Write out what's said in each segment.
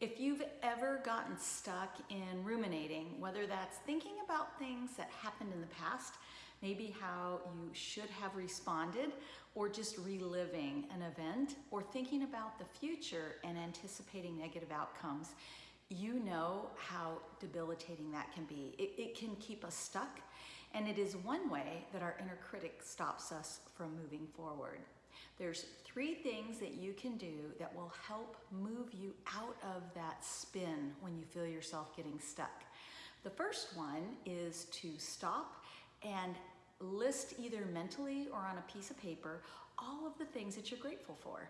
If you've ever gotten stuck in ruminating, whether that's thinking about things that happened in the past, maybe how you should have responded, or just reliving an event, or thinking about the future and anticipating negative outcomes, you know how debilitating that can be. It, it, can keep us stuck, and it is one way that our inner critic stops us from moving forward. There's three things that you can do that will help move you out of that spin when you feel yourself getting stuck. The first one is to stop and list either mentally or on a piece of paper all of the things that you're grateful for.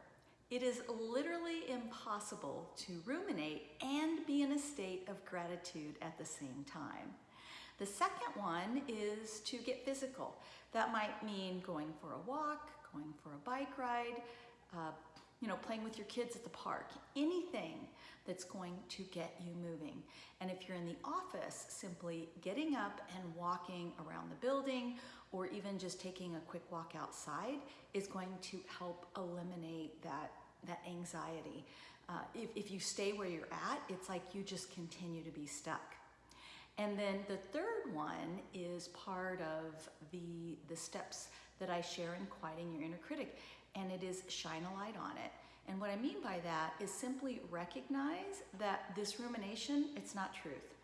It is literally impossible to ruminate and be in a state of gratitude at the same time. The second one is to get physical. That might mean going for a walk, going for a bike ride, uh, you know, playing with your kids at the park, anything that's going to get you moving. And if you're in the office, simply getting up and walking around the building or even just taking a quick walk outside is going to help eliminate that, that anxiety. Uh, if, if you stay where you're at, it's like you just continue to be stuck. And then the third one is part of the, the steps that I share in quieting your inner critic, and it is shine a light on it. And what I mean by that is simply recognize that this rumination, it's not truth.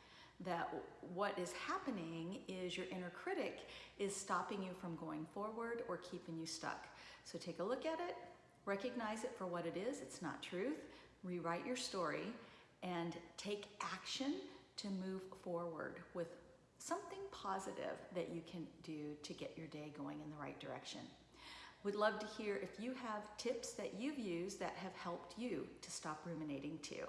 That what is happening is your inner critic is stopping you from going forward or keeping you stuck. So take a look at it, recognize it for what it is, it's not truth, rewrite your story, and take action to move forward with something positive that you can do to get your day going in the right direction. Would love to hear if you have tips that you've used that have helped you to stop ruminating too.